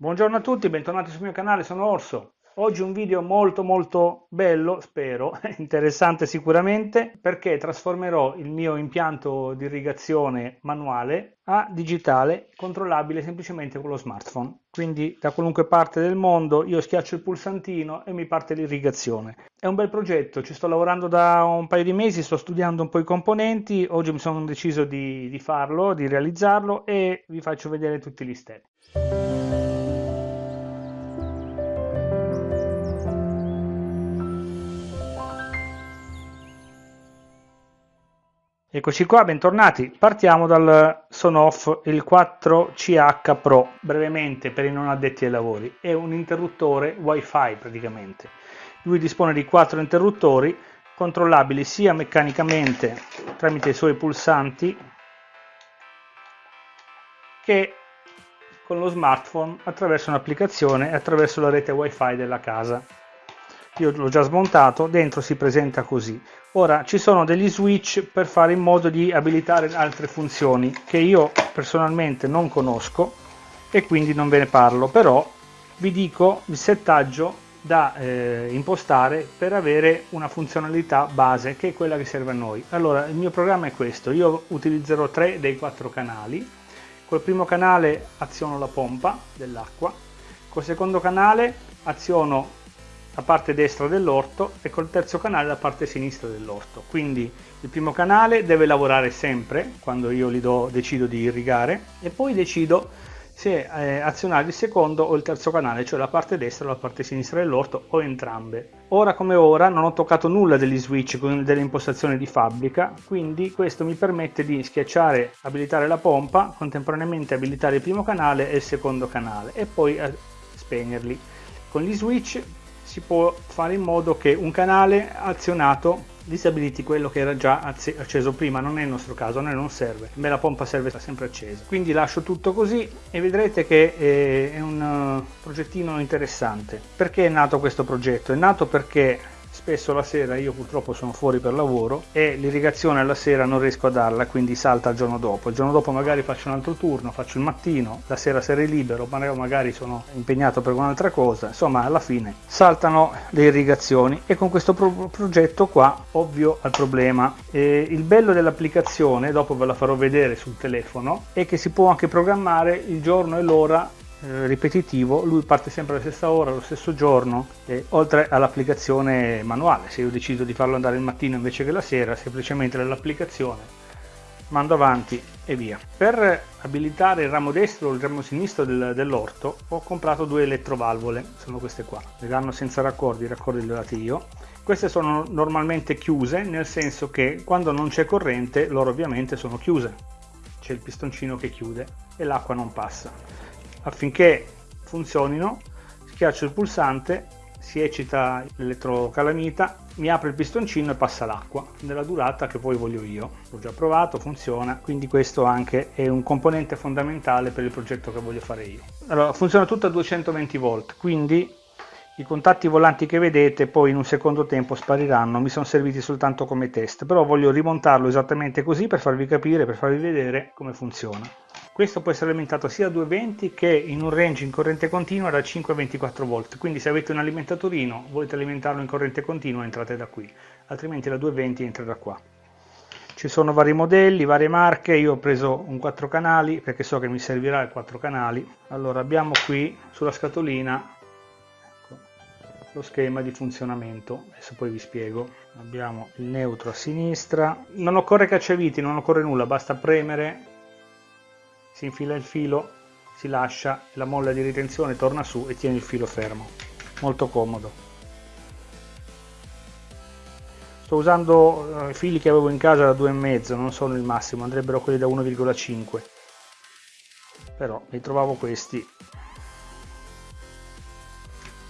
Buongiorno a tutti, bentornati sul mio canale, sono Orso. Oggi un video molto molto bello, spero, interessante sicuramente, perché trasformerò il mio impianto di irrigazione manuale a digitale, controllabile semplicemente con lo smartphone. Quindi da qualunque parte del mondo io schiaccio il pulsantino e mi parte l'irrigazione. È un bel progetto, ci sto lavorando da un paio di mesi, sto studiando un po' i componenti, oggi mi sono deciso di, di farlo, di realizzarlo e vi faccio vedere tutti gli step. Eccoci qua, bentornati. Partiamo dal Sonoff il 4CH Pro, brevemente per i non addetti ai lavori. È un interruttore Wi-Fi praticamente. Lui dispone di quattro interruttori controllabili sia meccanicamente tramite i suoi pulsanti che con lo smartphone attraverso un'applicazione e attraverso la rete Wi-Fi della casa io l'ho già smontato, dentro si presenta così. Ora ci sono degli switch per fare in modo di abilitare altre funzioni che io personalmente non conosco e quindi non ve ne parlo, però vi dico il settaggio da eh, impostare per avere una funzionalità base che è quella che serve a noi. Allora il mio programma è questo, io utilizzerò tre dei quattro canali, col primo canale aziono la pompa dell'acqua, col secondo canale aziono la parte destra dell'orto e col terzo canale la parte sinistra dell'orto. Quindi il primo canale deve lavorare sempre quando io gli do, decido di irrigare e poi decido se eh, azionare il secondo o il terzo canale, cioè la parte destra o la parte sinistra dell'orto o entrambe. Ora come ora non ho toccato nulla degli switch con delle impostazioni di fabbrica, quindi questo mi permette di schiacciare, abilitare la pompa, contemporaneamente abilitare il primo canale e il secondo canale e poi eh, spegnerli. Con gli switch si può fare in modo che un canale azionato disabiliti quello che era già acceso prima, non è il nostro caso, a noi non serve, me la pompa serve sempre accesa. Quindi lascio tutto così e vedrete che è un uh, progettino interessante. Perché è nato questo progetto? È nato perché spesso la sera io purtroppo sono fuori per lavoro e l'irrigazione alla sera non riesco a darla quindi salta il giorno dopo. Il giorno dopo magari faccio un altro turno faccio il mattino la sera sarei libero magari sono impegnato per un'altra cosa. Insomma alla fine saltano le irrigazioni. E con questo pro progetto qua ovvio al problema. E il bello dell'applicazione dopo ve la farò vedere sul telefono è che si può anche programmare il giorno e l'ora ripetitivo, lui parte sempre alla stessa ora, allo stesso giorno, e, oltre all'applicazione manuale, se io decido di farlo andare il mattino invece che la sera, semplicemente nell'applicazione mando avanti e via. Per abilitare il ramo destro o il ramo sinistro del, dell'orto ho comprato due elettrovalvole, sono queste qua, le danno senza raccordi, i raccordi li ho dati io. Queste sono normalmente chiuse, nel senso che quando non c'è corrente loro ovviamente sono chiuse, c'è il pistoncino che chiude e l'acqua non passa affinché funzionino schiaccio il pulsante si eccita l'elettrocalamita mi apre il pistoncino e passa l'acqua. Nella durata che poi voglio io. L'ho già provato funziona quindi questo anche è un componente fondamentale per il progetto che voglio fare io. Allora funziona tutto a 220 volt quindi i contatti volanti che vedete poi in un secondo tempo spariranno. Mi sono serviti soltanto come test però voglio rimontarlo esattamente così per farvi capire per farvi vedere come funziona questo può essere alimentato sia a 220 che in un range in corrente continua da 5 a 24 volt quindi se avete un alimentatorino volete alimentarlo in corrente continua entrate da qui. Altrimenti da 220 entra da qua. Ci sono vari modelli, varie marche, io ho preso un 4 canali perché so che mi servirà il 4 canali. Allora abbiamo qui sulla scatolina ecco, lo schema di funzionamento. Adesso poi vi spiego. Abbiamo il neutro a sinistra. Non occorre cacciaviti non occorre nulla basta premere si infila il filo, si lascia, la molla di ritenzione torna su e tiene il filo fermo. Molto comodo. Sto usando eh, i fili che avevo in casa da 2,5, non sono il massimo, andrebbero quelli da 1,5. Però mi trovavo questi.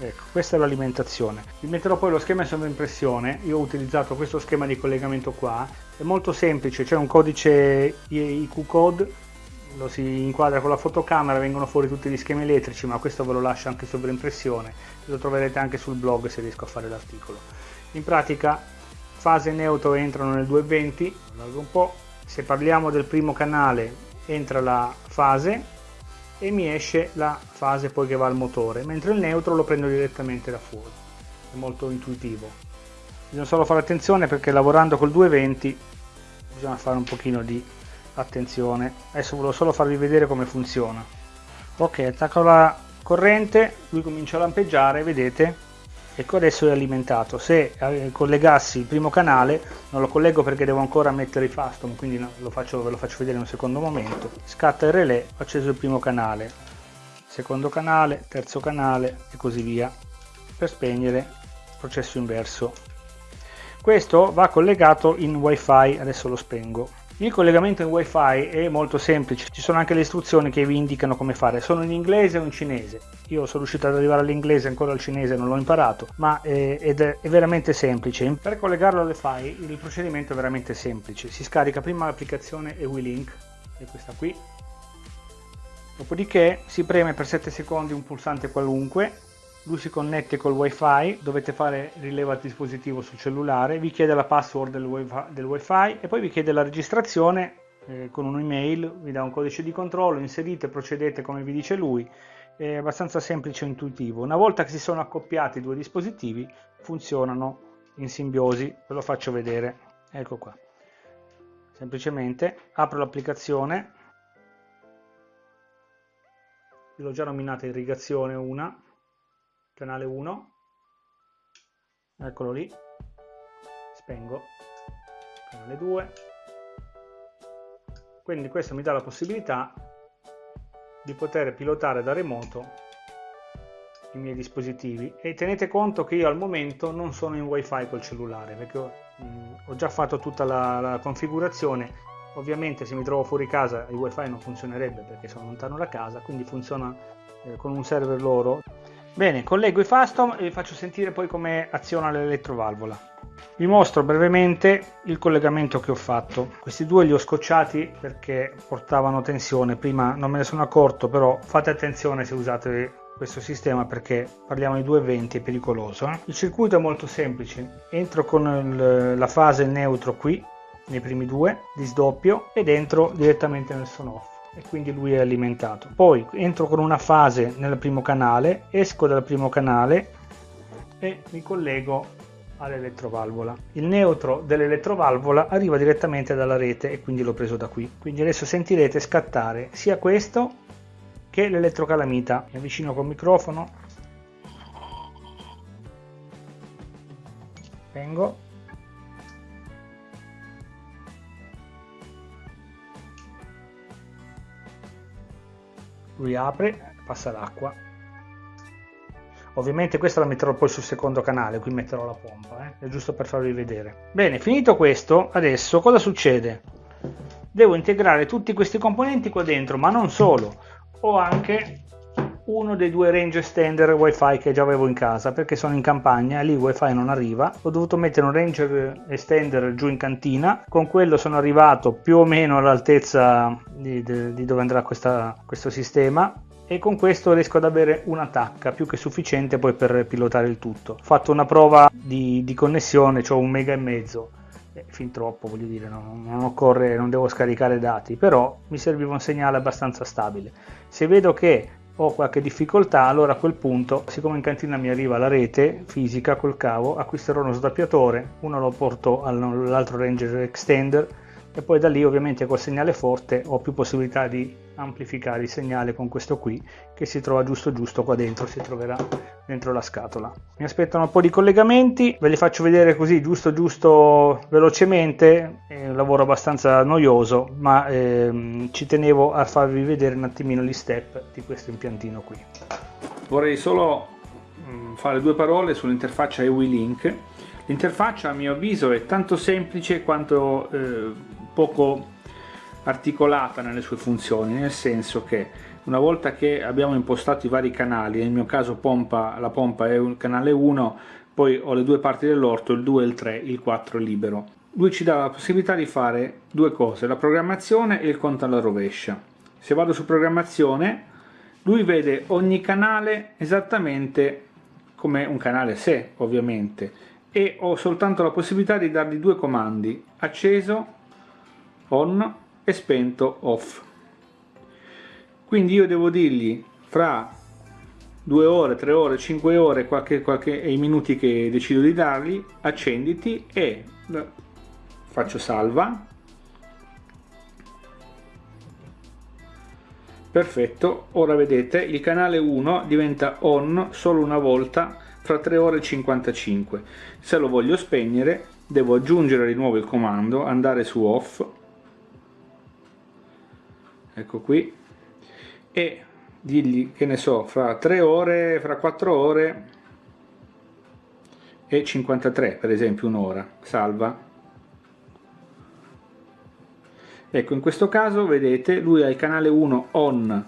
Ecco, questa è l'alimentazione. Vi metterò poi lo schema di sovraimpressione. Io ho utilizzato questo schema di collegamento qua. È molto semplice, c'è un codice IQ code lo si inquadra con la fotocamera, vengono fuori tutti gli schemi elettrici, ma questo ve lo lascio anche sovraimpressione, lo troverete anche sul blog se riesco a fare l'articolo. In pratica fase neutro entrano nel 220, un po', se parliamo del primo canale entra la fase, e mi esce la fase poi che va al motore, mentre il neutro lo prendo direttamente da fuori. È molto intuitivo. Bisogna solo fare attenzione perché lavorando col 220 bisogna fare un pochino di attenzione. Adesso volevo solo farvi vedere come funziona. Ok, attacco la corrente, lui comincia a lampeggiare, vedete? ecco adesso è alimentato se eh, collegassi il primo canale non lo collego perché devo ancora mettere i fastom quindi lo faccio, ve lo faccio vedere in un secondo momento scatta il relè ho acceso il primo canale secondo canale terzo canale e così via per spegnere processo inverso questo va collegato in wifi adesso lo spengo il collegamento in wifi è molto semplice, ci sono anche le istruzioni che vi indicano come fare, sono in inglese o in cinese. Io sono riuscito ad arrivare all'inglese, ancora al cinese non l'ho imparato, ma è, ed è, è veramente semplice. Per collegarlo alle file il procedimento è veramente semplice, si scarica prima l'applicazione EWILink, è questa qui, dopodiché si preme per 7 secondi un pulsante qualunque lui si connette col wifi dovete fare rileva al dispositivo sul cellulare vi chiede la password del wifi, del wifi e poi vi chiede la registrazione eh, con un'email vi dà un codice di controllo inserite procedete come vi dice lui. È abbastanza semplice e intuitivo. Una volta che si sono accoppiati i due dispositivi funzionano in simbiosi. Ve lo faccio vedere. Ecco qua. Semplicemente apro l'applicazione. L'ho già nominata irrigazione una canale 1 eccolo lì. Spengo. Canale 2 quindi questo mi dà la possibilità di poter pilotare da remoto i miei dispositivi. E tenete conto che io al momento non sono in wifi col cellulare perché ho, mh, mm, ho già fatto tutta la, la, configurazione. Ovviamente se mi trovo fuori casa il wifi non funzionerebbe perché sono lontano da casa quindi funziona eh, con un server loro Bene, collego i Fastom e vi faccio sentire poi come aziona l'elettrovalvola. Vi mostro brevemente il collegamento che ho fatto. Questi due li ho scocciati perché portavano tensione, prima non me ne sono accorto, però fate attenzione se usate questo sistema perché parliamo di 220 è pericoloso. Eh? Il circuito è molto semplice, entro con il, la fase neutro qui, nei primi due, di sdoppio ed entro direttamente nel son off e quindi lui è alimentato. Poi entro con una fase nel primo canale, esco dal primo canale e mi collego all'elettrovalvola. Il neutro dell'elettrovalvola arriva direttamente dalla rete e quindi l'ho preso da qui. Quindi adesso sentirete scattare sia questo che l'elettrocalamita. Mi avvicino col microfono. Vengo lui apre passa l'acqua ovviamente questa la metterò poi sul secondo canale qui metterò la pompa eh? è giusto per farvi vedere bene finito questo adesso cosa succede devo integrare tutti questi componenti qua dentro ma non solo ho anche uno dei due range extender wifi che già avevo in casa perché sono in campagna lì wifi non arriva ho dovuto mettere un range extender giù in cantina con quello sono arrivato più o meno all'altezza di, di, dove andrà questa, questo sistema e con questo riesco ad avere una tacca più che sufficiente poi per pilotare il tutto. Ho fatto una prova di, di connessione, ho un mega e mezzo, eh, fin troppo voglio dire, non, non, occorre, non devo scaricare dati, però mi serviva un segnale abbastanza stabile. Se vedo che ho qualche difficoltà, allora a quel punto, siccome in cantina mi arriva la rete fisica col cavo, acquisterò uno sdoppiatore, uno lo porto all'altro Ranger Extender e poi da lì ovviamente col segnale forte ho più possibilità di amplificare il segnale con questo qui che si trova giusto giusto qua dentro si troverà dentro la scatola. Mi aspettano un po' di collegamenti ve li faccio vedere così giusto giusto velocemente è un lavoro abbastanza noioso ma ehm, ci tenevo a farvi vedere un attimino gli step di questo impiantino qui. Vorrei solo mm, fare due parole sull'interfaccia EWI-Link l'interfaccia a mio avviso è tanto semplice quanto eh, poco articolata nelle sue funzioni, nel senso che una volta che abbiamo impostato i vari canali, nel mio caso pompa, la pompa è il canale 1, poi ho le due parti dell'orto, il 2 e il 3, il 4 è libero. Lui ci dà la possibilità di fare due cose, la programmazione e il conto alla rovescia. Se vado su programmazione, lui vede ogni canale esattamente come un canale sé, ovviamente, e ho soltanto la possibilità di dargli due comandi, acceso on e spento off quindi io devo dirgli fra due ore, tre ore, cinque ore, qualche, qualche, i minuti che decido di dargli, accenditi e faccio salva. Perfetto, ora vedete il canale 1 diventa on solo una volta fra 3 ore e 55. Se lo voglio spegnere devo aggiungere di nuovo il comando, andare su off, ecco qui, e dirgli che ne so fra 3 ore fra 4 ore e 53 per esempio un'ora salva. Ecco in questo caso vedete lui ha il canale 1 on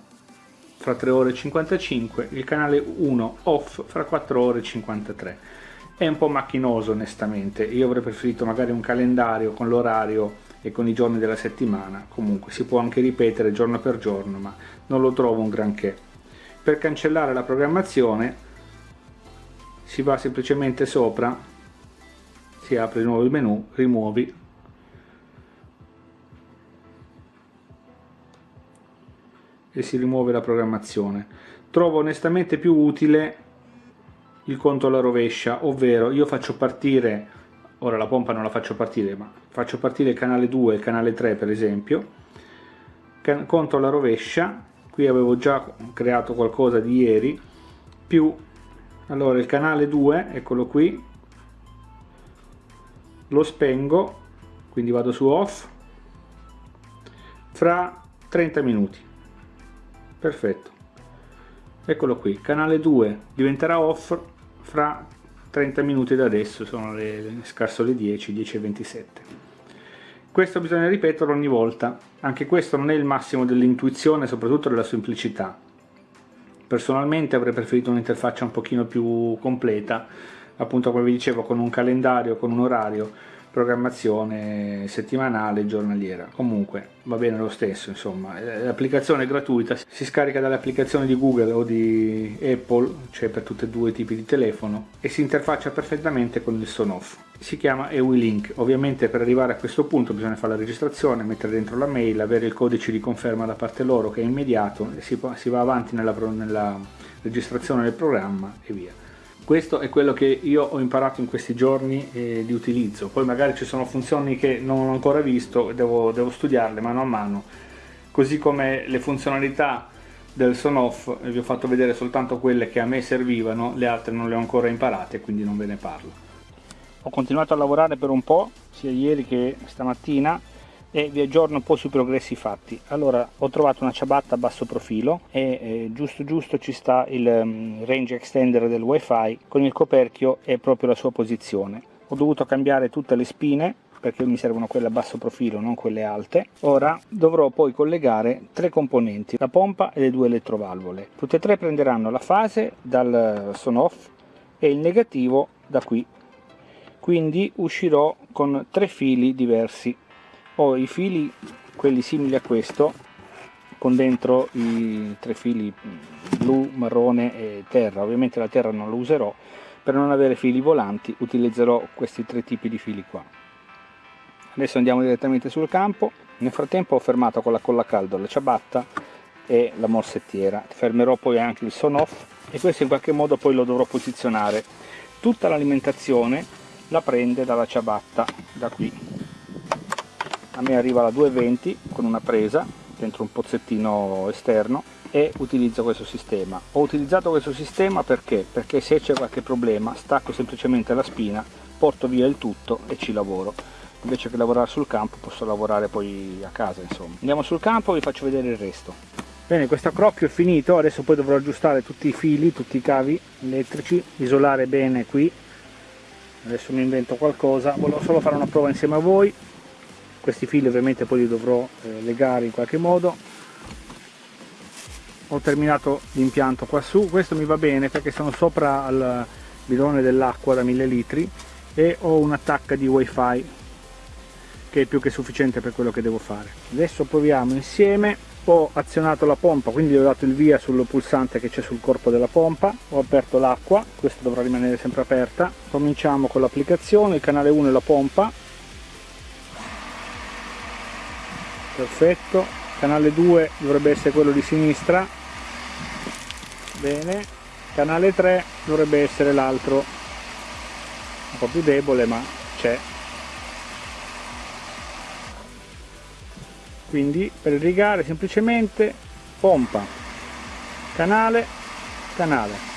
fra 3 ore e 55 il canale 1 off fra 4 ore e 53 è un po' macchinoso onestamente. Io avrei preferito magari un calendario con l'orario e con i giorni della settimana comunque si può anche ripetere giorno per giorno ma non lo trovo un granché. Per cancellare la programmazione si va semplicemente sopra si apre di nuovo il menu rimuovi. E si rimuove la programmazione. Trovo onestamente più utile il conto alla rovescia ovvero io faccio partire ora la pompa non la faccio partire ma faccio partire il canale 2 e il canale 3 per esempio. Conto alla rovescia. Qui avevo già creato qualcosa di ieri. Più allora il canale 2 eccolo qui. Lo spengo quindi vado su off. Fra 30 minuti. Perfetto. Eccolo qui canale 2 diventerà off fra 30 minuti da adesso, sono le, le, scarso le 10, 10 e 27. Questo bisogna ripeterlo ogni volta, anche questo non è il massimo dell'intuizione, soprattutto della semplicità. Personalmente avrei preferito un'interfaccia un pochino più completa, appunto come vi dicevo con un calendario, con un orario, programmazione settimanale, giornaliera. Comunque va bene lo stesso, insomma, l'applicazione è gratuita, si scarica dalle applicazioni di Google o di Apple, cioè per tutti e due i tipi di telefono, e si interfaccia perfettamente con il son off. Si chiama EWILink, ovviamente per arrivare a questo punto bisogna fare la registrazione, mettere dentro la mail, avere il codice di conferma da parte loro che è immediato, si va avanti nella, nella registrazione del programma e via questo è quello che io ho imparato in questi giorni eh, di utilizzo. Poi magari ci sono funzioni che non ho ancora visto devo, devo studiarle mano a mano. Così come le funzionalità del son off vi ho fatto vedere soltanto quelle che a me servivano le altre non le ho ancora imparate quindi non ve ne parlo. Ho continuato a lavorare per un po' sia ieri che stamattina e vi aggiorno un po' sui progressi fatti. Allora ho trovato una ciabatta a basso profilo e eh, giusto giusto ci sta il um, range extender del wifi con il coperchio e proprio la sua posizione. Ho dovuto cambiare tutte le spine perché mi servono quelle a basso profilo non quelle alte. Ora dovrò poi collegare tre componenti la pompa e le due elettrovalvole. Tutte e tre prenderanno la fase dal son off e il negativo da qui. Quindi uscirò con tre fili diversi ho i fili quelli simili a questo con dentro i tre fili blu, marrone e terra. Ovviamente la terra non lo userò. Per non avere fili volanti utilizzerò questi tre tipi di fili qua. Adesso andiamo direttamente sul campo. Nel frattempo ho fermato con la colla caldo la ciabatta e la morsettiera. Fermerò poi anche il son off e questo in qualche modo poi lo dovrò posizionare. Tutta l'alimentazione la prende dalla ciabatta da qui a me arriva la 220 con una presa dentro un pozzettino esterno e utilizzo questo sistema. Ho utilizzato questo sistema perché? Perché se c'è qualche problema stacco semplicemente la spina porto via il tutto e ci lavoro. Invece che lavorare sul campo posso lavorare poi a casa insomma. Andiamo sul campo e vi faccio vedere il resto. Bene questo accrocchio è finito adesso poi dovrò aggiustare tutti i fili tutti i cavi elettrici isolare bene qui. Adesso mi invento qualcosa volevo solo fare una prova insieme a voi questi fili ovviamente poi li dovrò eh, legare in qualche modo. Ho terminato l'impianto qua su. Questo mi va bene perché sono sopra al bidone dell'acqua da 1000 litri e ho un'attacca di wifi che è più che sufficiente per quello che devo fare. Adesso proviamo insieme. Ho azionato la pompa quindi ho dato il via sul pulsante che c'è sul corpo della pompa. Ho aperto l'acqua questa dovrà rimanere sempre aperta. Cominciamo con l'applicazione il canale 1 è la pompa perfetto. Canale 2 dovrebbe essere quello di sinistra. Bene. Canale 3 dovrebbe essere l'altro. Un po' più debole ma c'è. Quindi per irrigare semplicemente pompa. Canale canale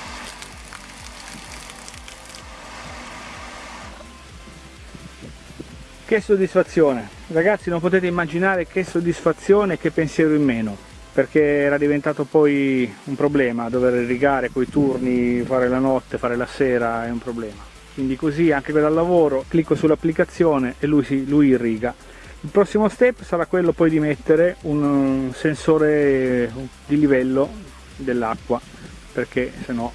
che soddisfazione. Ragazzi non potete immaginare che soddisfazione che pensiero in meno perché era diventato poi un problema dover irrigare coi turni fare la notte fare la sera è un problema. Quindi così anche dal lavoro clicco sull'applicazione e lui, si, lui irriga il prossimo step sarà quello poi di mettere un sensore di livello dell'acqua perché se no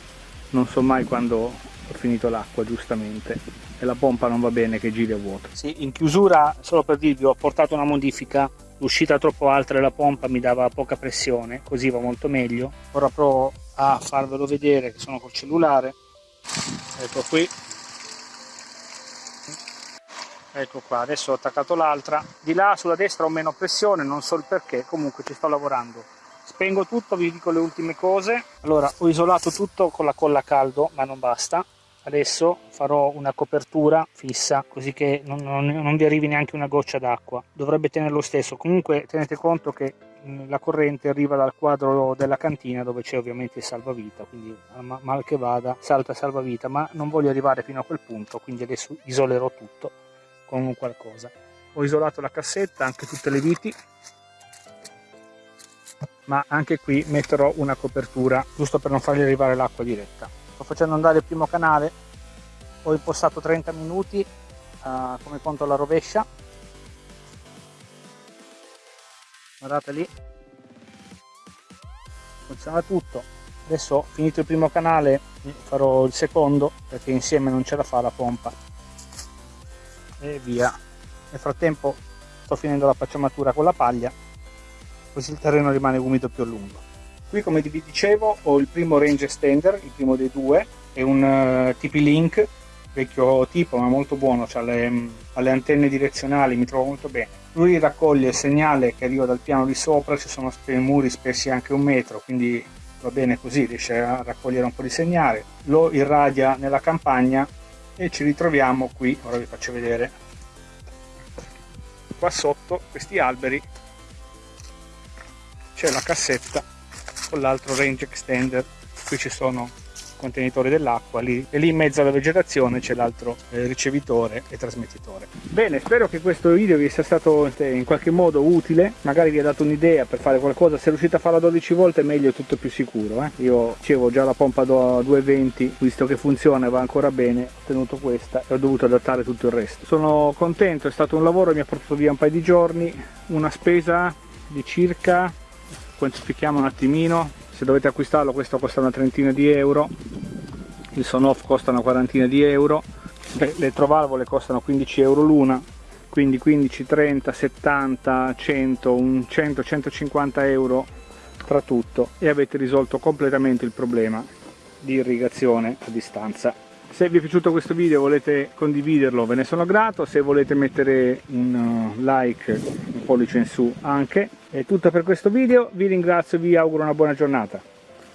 non so mai quando ho finito l'acqua giustamente e la pompa non va bene che giri a vuoto. Sì, in chiusura, solo per dirvi, ho portato una modifica, l'uscita troppo alta della pompa mi dava poca pressione, così va molto meglio. Ora provo a farvelo vedere che sono col cellulare, ecco qui, ecco qua, adesso ho attaccato l'altra, di là sulla destra ho meno pressione, non so il perché, comunque ci sto lavorando. Spengo tutto, vi dico le ultime cose. Allora, ho isolato tutto con la colla a caldo, ma non basta adesso farò una copertura fissa così che non, non, non vi arrivi neanche una goccia d'acqua. Dovrebbe tenere lo stesso. Comunque tenete conto che la corrente arriva dal quadro della cantina dove c'è ovviamente il salvavita quindi mal che vada salta salvavita. Ma non voglio arrivare fino a quel punto quindi adesso isolerò tutto con qualcosa. Ho isolato la cassetta anche tutte le viti ma anche qui metterò una copertura giusto per non fargli arrivare l'acqua diretta sto facendo andare il primo canale ho impostato 30 minuti uh, come conto alla rovescia. Guardate lì. Funziona tutto. Adesso finito il primo canale farò il secondo perché insieme non ce la fa la pompa. E via. Nel frattempo sto finendo la pacciamatura con la paglia così il terreno rimane umido più a lungo Qui come vi dicevo ho il primo range extender, il primo dei due, è un eh, TP-Link, vecchio tipo ma molto buono, ha le, ha le antenne direzionali, mi trovo molto bene. Lui raccoglie il segnale che arriva dal piano di sopra, ci sono muri spessi anche un metro, quindi va bene così, riesce a raccogliere un po' di segnale, lo irradia nella campagna e ci ritroviamo qui, ora vi faccio vedere, qua sotto questi alberi c'è la cassetta con l'altro range extender qui ci sono contenitori dell'acqua lì, e lì in mezzo alla vegetazione c'è l'altro eh, ricevitore e trasmettitore bene spero che questo video vi sia stato eh, in qualche modo utile magari vi ha dato un'idea per fare qualcosa se riuscite a farla 12 volte meglio è tutto più sicuro eh? io dicevo già la pompa da 220 visto che funziona e va ancora bene ho tenuto questa e ho dovuto adattare tutto il resto sono contento è stato un lavoro mi ha portato via un paio di giorni una spesa di circa quantifichiamo un attimino se dovete acquistarlo questo costa una trentina di euro il son off costa una quarantina di euro le elettrovalvole costano 15 euro l'una quindi 15 30 70 100 un 100 150 euro tra tutto e avete risolto completamente il problema di irrigazione a distanza se vi è piaciuto questo video volete condividerlo ve ne sono grato. Se volete mettere un uh, like un pollice in su anche. È tutto per questo video. Vi ringrazio e vi auguro una buona giornata